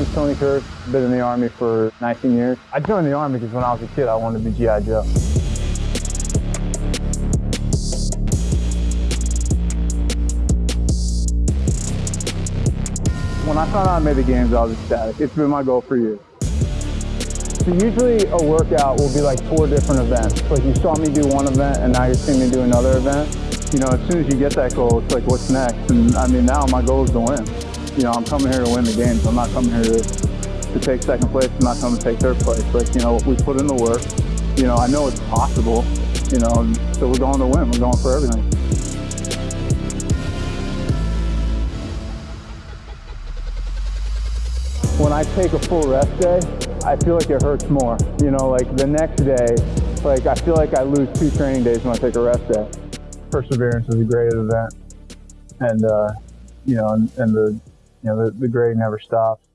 name's Tony Kirk. Been in the Army for 19 years. I joined the Army because when I was a kid, I wanted to be G.I. Joe. When I found out I made the games, I was ecstatic. It's been my goal for years. So usually a workout will be like four different events. Like you saw me do one event and now you're seeing me do another event. You know, as soon as you get that goal, it's like, what's next? And I mean, now my goal is to win you know, I'm coming here to win the games. I'm not coming here to, to take second place. I'm not coming to take third place. Like, you know, we put in the work. You know, I know it's possible, you know, so we're going to win. We're going for everything. When I take a full rest day, I feel like it hurts more. You know, like the next day, like I feel like I lose two training days when I take a rest day. Perseverance is a great event. And, uh, you know, and, and the you know, the, the grade never stops.